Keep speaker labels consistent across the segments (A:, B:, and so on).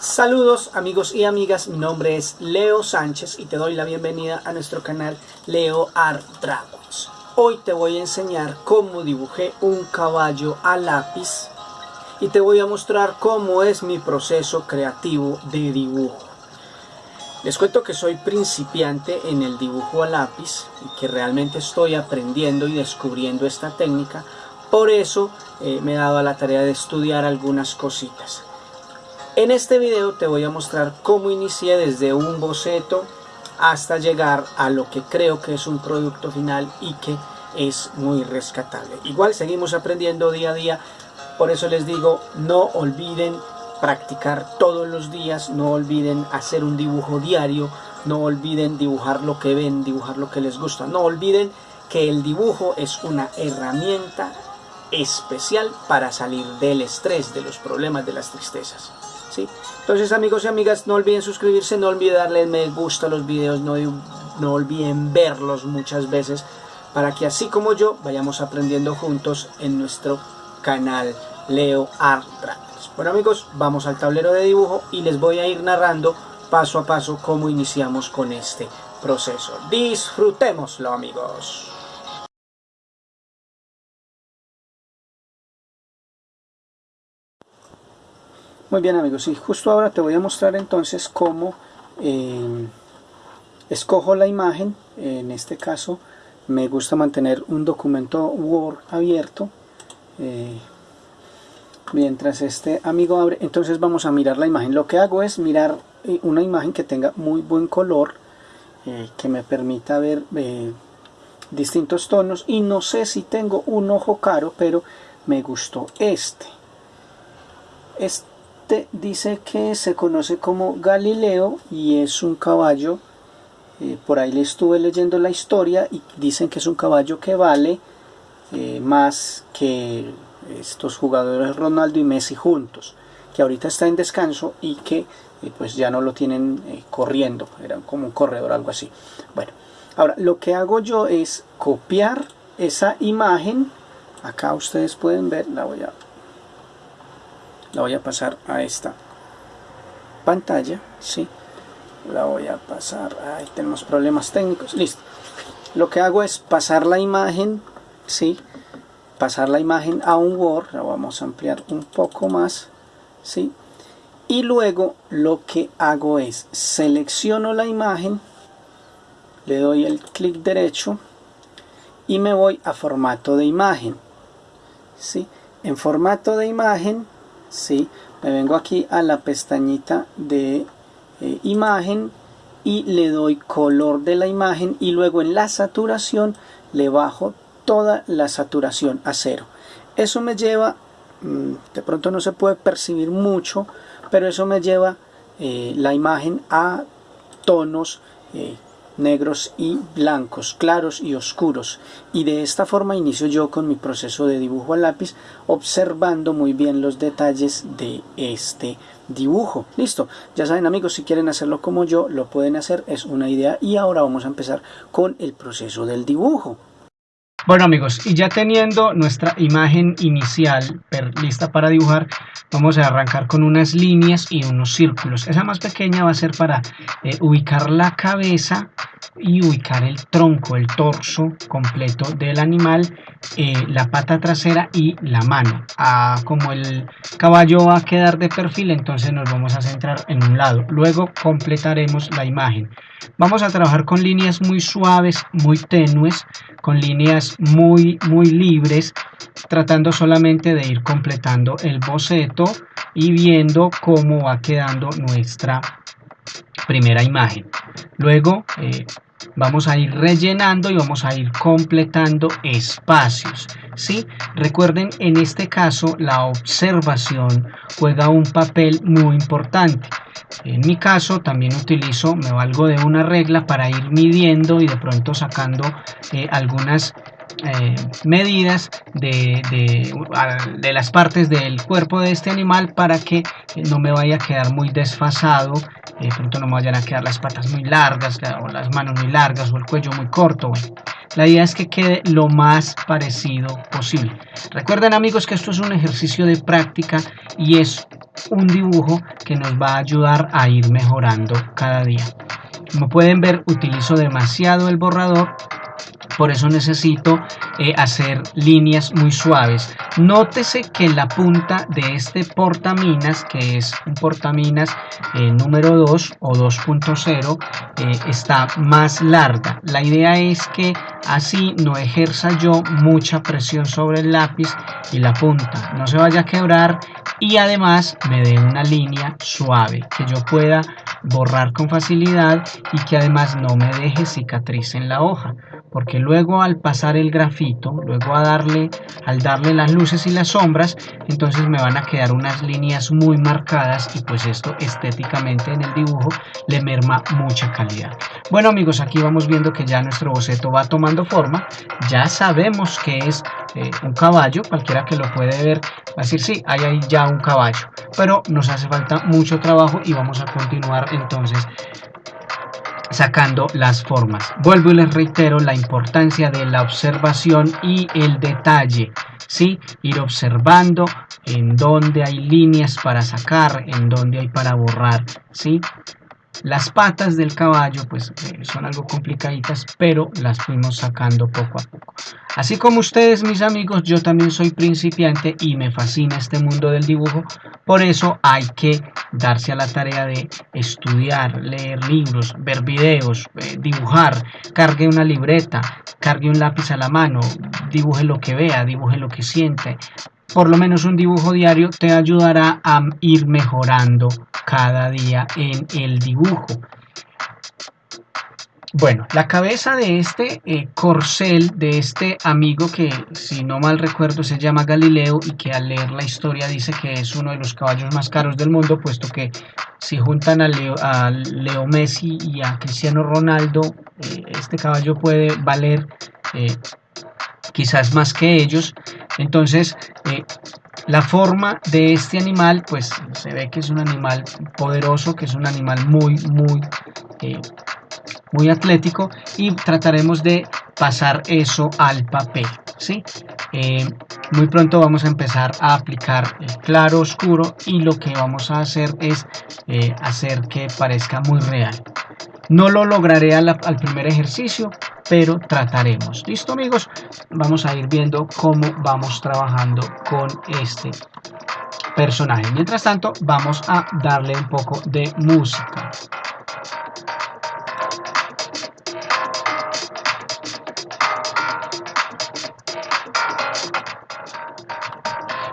A: Saludos amigos y amigas, mi nombre es Leo Sánchez y te doy la bienvenida a nuestro canal Leo Art Dragons. Hoy te voy a enseñar cómo dibujé un caballo a lápiz y te voy a mostrar cómo es mi proceso creativo de dibujo. Les cuento que soy principiante en el dibujo a lápiz y que realmente estoy aprendiendo y descubriendo esta técnica, por eso eh, me he dado a la tarea de estudiar algunas cositas. En este video te voy a mostrar cómo inicié desde un boceto hasta llegar a lo que creo que es un producto final y que es muy rescatable. Igual seguimos aprendiendo día a día, por eso les digo, no olviden practicar todos los días, no olviden hacer un dibujo diario, no olviden dibujar lo que ven, dibujar lo que les gusta, no olviden que el dibujo es una herramienta especial para salir del estrés, de los problemas, de las tristezas. Entonces amigos y amigas, no olviden suscribirse, no olviden darle me gusta a los videos, no, no olviden verlos muchas veces para que así como yo vayamos aprendiendo juntos en nuestro canal Leo Art. Bueno amigos, vamos al tablero de dibujo y les voy a ir narrando paso a paso cómo iniciamos con este proceso. Disfrutémoslo amigos. Muy bien amigos, y justo ahora te voy a mostrar entonces cómo eh, escojo la imagen. En este caso me gusta mantener un documento Word abierto. Eh, mientras este amigo abre, entonces vamos a mirar la imagen. Lo que hago es mirar eh, una imagen que tenga muy buen color, que me permita ver distintos tonos. Y no sé si tengo un ojo caro, pero me gustó este. Este este dice que se conoce como Galileo y es un caballo, eh, por ahí le estuve leyendo la historia y dicen que es un caballo que vale eh, más que estos jugadores Ronaldo y Messi juntos, que ahorita está en descanso y que eh, pues ya no lo tienen corriendo, era como un corredor algo así. Bueno, ahora lo que hago yo es copiar esa imagen, acá ustedes pueden ver, la voy a la voy a pasar a esta pantalla sí la voy a pasar ahí tenemos problemas técnicos listo. Lo que hago es pasar la imagen sí pasar la imagen a un Word la vamos a ampliar un poco más sí y luego lo que hago es selecciono la imagen le doy el clic derecho y me voy a formato de imagen ¿sí? en formato de imagen ¿sí? me vengo aquí a la pestañita de eh, imagen y le doy color de la imagen y luego en la saturación le bajo toda la saturación a cero eso me lleva mm, de pronto no se puede percibir mucho pero eso me lleva eh, la imagen a tonos eh, negros y blancos, claros y oscuros. Y de esta forma inicio yo con mi proceso de dibujo a lápiz, observando muy bien los detalles de este dibujo. Listo, ya saben amigos, si quieren hacerlo como yo, lo pueden hacer, es una idea. Y ahora vamos a empezar con el proceso del dibujo. Bueno amigos, y ya teniendo nuestra imagen inicial lista para dibujar, vamos a arrancar con unas líneas y unos círculos. Esa más pequeña va a ser para eh, ubicar la cabeza y ubicar el tronco, el torso completo del animal, eh, la pata trasera y la mano. Ah, como el caballo va a quedar de perfil, entonces nos vamos a centrar en un lado. Luego completaremos la imagen. Vamos a trabajar con líneas muy suaves, muy tenues, con líneas muy, muy libres, tratando solamente de ir completando el boceto y viendo cómo va quedando nuestra primera imagen. Luego eh, vamos a ir rellenando y vamos a ir completando espacios. ¿sí? Recuerden, en este caso la observación juega un papel muy importante. En mi caso también utilizo, me valgo de una regla para ir midiendo y de pronto sacando eh, algunas eh, medidas de, de, las partes del cuerpo de este animal para que no me vaya a quedar muy desfasado de pronto no me vayan a quedar las patas muy largas o las manos muy largas o el cuello muy corto la idea es que quede lo más parecido posible recuerden amigos que esto es un ejercicio de práctica y es un dibujo que nos va a ayudar a ir mejorando cada día. Como pueden ver, utilizo demasiado el borrador por eso necesito eh, hacer líneas muy suaves. Nótese que la punta de este portaminas, que es un portaminas eh, número 2 o 2.0, eh, está más larga. La idea es que así no ejerza yo mucha presión sobre el lápiz y la punta no se vaya a quebrar y además me dé una línea suave que yo pueda borrar con facilidad y que además no me deje cicatriz en la hoja porque luego al pasar el grafito, luego a darle, al darle las luces y las sombras, entonces me van a quedar unas líneas muy marcadas y pues esto estéticamente en el dibujo le merma mucha calidad. Bueno amigos, aquí vamos viendo que ya nuestro boceto va tomando forma, ya sabemos que es eh, un caballo, cualquiera que lo puede ver va a decir sí, hay ahí ya un caballo, pero nos hace falta mucho trabajo y vamos a continuar entonces sacando las formas. Vuelvo y les reitero la importancia de la observación y el detalle. ¿sí? Ir observando en dónde hay líneas para sacar, en dónde hay para borrar. ¿sí? Las patas del caballo pues eh, son algo complicaditas, pero las fuimos sacando poco a poco. Así como ustedes, mis amigos, yo también soy principiante y me fascina este mundo del dibujo. Por eso hay que darse a la tarea de estudiar, leer libros, ver videos, eh, dibujar, cargue una libreta, cargue un lápiz a la mano, dibuje lo que vea, dibuje lo que siente, por lo menos un dibujo diario te ayudará a ir mejorando cada día en el dibujo. Bueno, la cabeza de este eh, corcel, de este amigo que si no mal recuerdo se llama Galileo y que al leer la historia dice que es uno de los caballos más caros del mundo, puesto que si juntan a Leo, a Leo Messi y a Cristiano Ronaldo, eh, este caballo puede valer eh, quizás más que ellos. Entonces, eh, la forma de este animal, pues se ve que es un animal poderoso, que es un animal muy, muy, eh, muy atlético y trataremos de pasar eso al papel. ¿sí? Eh, muy pronto vamos a empezar a aplicar el claro oscuro y lo que vamos a hacer es hacer que parezca muy real. No lo lograré al, primer ejercicio, pero trataremos. ¿Listo amigos? Vamos a ir viendo cómo vamos trabajando con este personaje. Mientras tanto, vamos a darle un poco de música.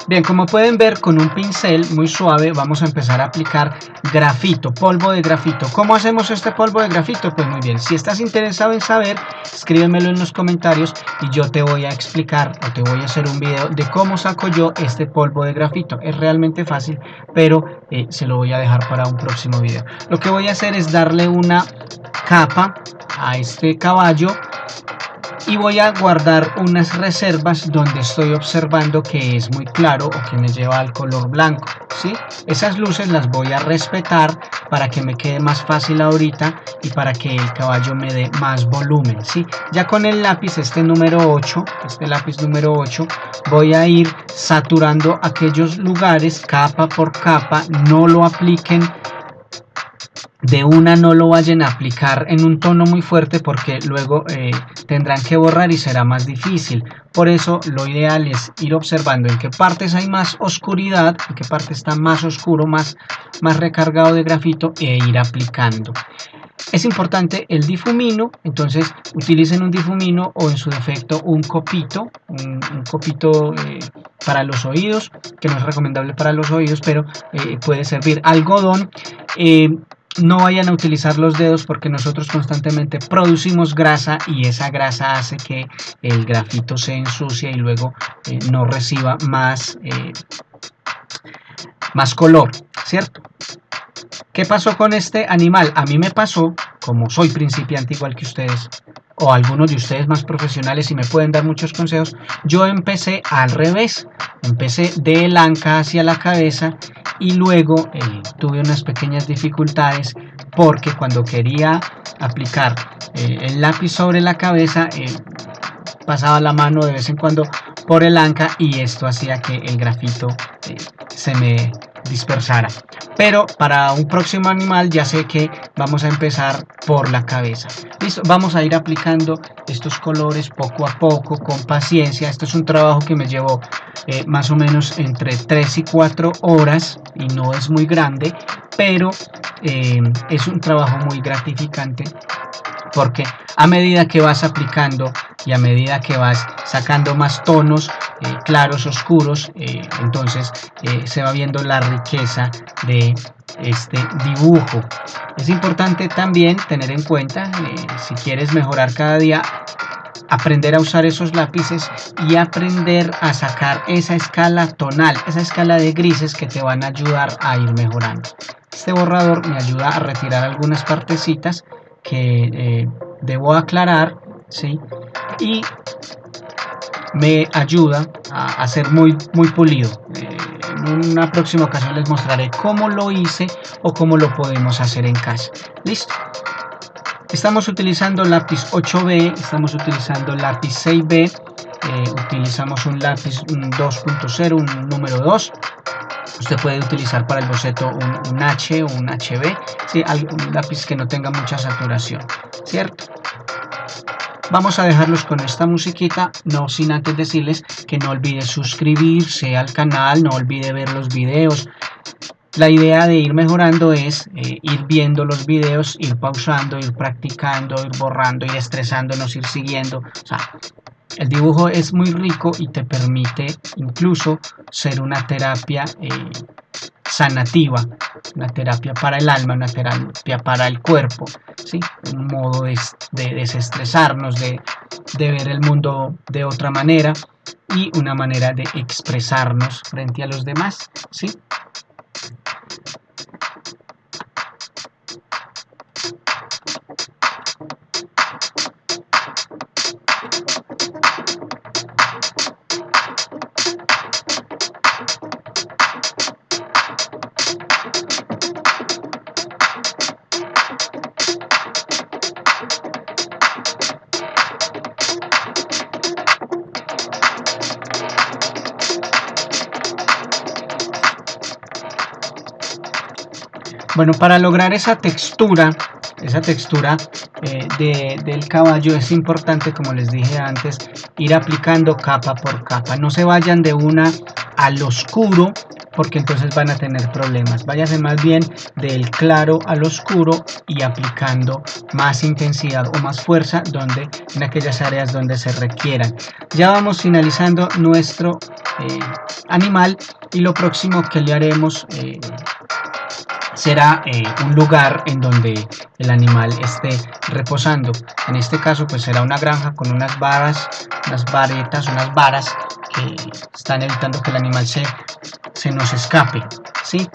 A: Bien, como pueden ver con un pincel muy suave vamos a empezar a aplicar grafito, polvo de grafito. ¿Cómo hacemos este polvo de grafito? Pues muy bien, si estás interesado en saber, escríbemelo en los comentarios y yo te voy a explicar o te voy a hacer un video de cómo saco yo este polvo de grafito. Es realmente fácil, pero eh, se lo voy a dejar para un próximo video. Lo que voy a hacer es darle una capa a este caballo y voy a guardar unas reservas donde estoy observando que es muy claro o que me lleva al color blanco ¿sí? esas luces las voy a respetar para que me quede más fácil ahorita y para que el caballo me dé más volumen ¿sí? ya con el lápiz este número 8 este lápiz número 8 voy a ir saturando aquellos lugares capa por capa no lo apliquen de una no lo vayan a aplicar en un tono muy fuerte porque luego eh, tendrán que borrar y será más difícil. Por eso lo ideal es ir observando en qué partes hay más oscuridad, en qué parte está más oscuro, más, más recargado de grafito e ir aplicando. Es importante el difumino, entonces utilicen un difumino o en su defecto un copito, un, copito eh, para los oídos, que no es recomendable para los oídos, pero eh, puede servir algodón no vayan a utilizar los dedos porque nosotros constantemente producimos grasa y esa grasa hace que el grafito se ensucie y luego eh, no reciba más, eh, más color, ¿cierto? ¿Qué pasó con este animal? A mí me pasó, como soy principiante igual que ustedes, o algunos de ustedes más profesionales y me pueden dar muchos consejos, yo empecé al revés, empecé de la anca hacia la cabeza y luego eh, tuve unas pequeñas dificultades porque cuando quería aplicar eh, el lápiz sobre la cabeza eh, pasaba la mano de vez en cuando por el anca y esto hacía que el grafito se me dispersara. Pero para un próximo animal ya sé que vamos a empezar por la cabeza. Listo, vamos a ir aplicando estos colores poco a poco, con paciencia. Esto es un trabajo que me llevó eh, más o menos entre 3 y 4 horas y no es muy grande, pero eh, es un trabajo muy gratificante porque a medida que vas aplicando y a medida que vas sacando más tonos eh, claros, oscuros, eh, entonces eh, se va viendo la riqueza de este dibujo. Es importante también tener en cuenta, si quieres mejorar cada día, aprender a usar esos lápices y aprender a sacar esa escala tonal, esa escala de grises que te van a ayudar a ir mejorando. Este borrador me ayuda a retirar algunas partecitas que eh, debo aclarar ¿sí? y me ayuda a, ser muy, muy pulido. Eh, en una próxima ocasión les mostraré cómo lo hice o cómo lo podemos hacer en casa. ¿Listo? Estamos utilizando lápiz 8B, estamos utilizando lápiz 6B, eh, utilizamos un lápiz 2.0, un número 2 Usted puede utilizar para el boceto un, H o un HB, ¿sí? un lápiz que no tenga mucha saturación, ¿cierto? Vamos a dejarlos con esta musiquita, no sin antes decirles que no olvide suscribirse al canal, no olvide ver los videos. La idea de ir mejorando es eh, ir viendo los videos, ir pausando, ir practicando, ir borrando, ir estresándonos, ir siguiendo. El dibujo es muy rico y te permite incluso ser una terapia eh, sanativa, una terapia para el alma, una terapia para el cuerpo, ¿sí? un modo de, desestresarnos, de, de ver el mundo de otra manera y una manera de expresarnos frente a los demás. ¿sí? Bueno, para lograr esa textura, esa textura eh, del caballo es importante, como les dije antes, ir aplicando capa por capa. No se vayan de una al oscuro porque entonces van a tener problemas. Váyase más bien del claro al oscuro y aplicando más intensidad o más fuerza donde en aquellas áreas donde se requieran. Ya vamos finalizando nuestro eh, animal y lo próximo que le haremos eh, será eh, un lugar en donde el animal esté reposando. En este caso pues será una granja con unas varas, unas varetas, unas varas que están evitando que el animal se, se nos escape. ¿sí?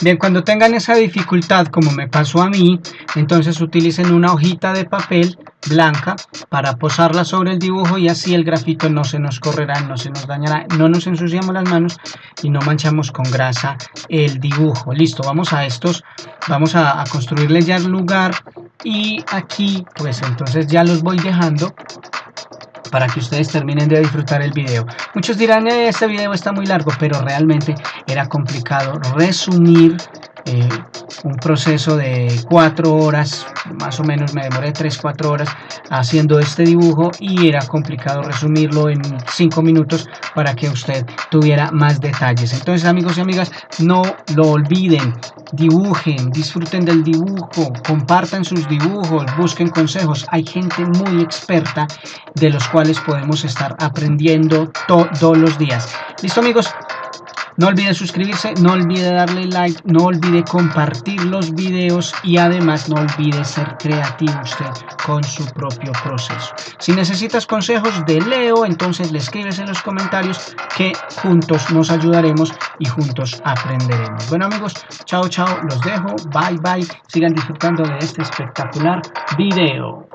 A: Bien, cuando tengan esa dificultad como me pasó a mí, entonces utilicen una hojita de papel blanca para posarla sobre el dibujo y así el grafito no se nos correrá, no se nos dañará, no nos ensuciamos las manos y no manchamos con grasa el dibujo. Listo, vamos a estos, vamos a, a construirle ya el lugar y aquí pues entonces ya los voy dejando para que ustedes terminen de disfrutar el video. Muchos dirán, eh, este video está muy largo, pero realmente era complicado resumir eh, un proceso de cuatro horas, más o menos me demoré 3-4 horas haciendo este dibujo y era complicado resumirlo en 5 minutos para que usted tuviera más detalles. Entonces amigos y amigas, no lo olviden, dibujen, disfruten del dibujo, compartan sus dibujos, busquen consejos. Hay gente muy experta de los cuales podemos estar aprendiendo todos los días. Listo amigos, no olvide suscribirse, no olvide darle like, no olvide compartir los videos y además no olvide ser creativo usted con su propio proceso. Si necesitas consejos de Leo, entonces le escribes en los comentarios que juntos nos ayudaremos y juntos aprenderemos. Bueno amigos, chao chao, los dejo, bye bye, sigan disfrutando de este espectacular video.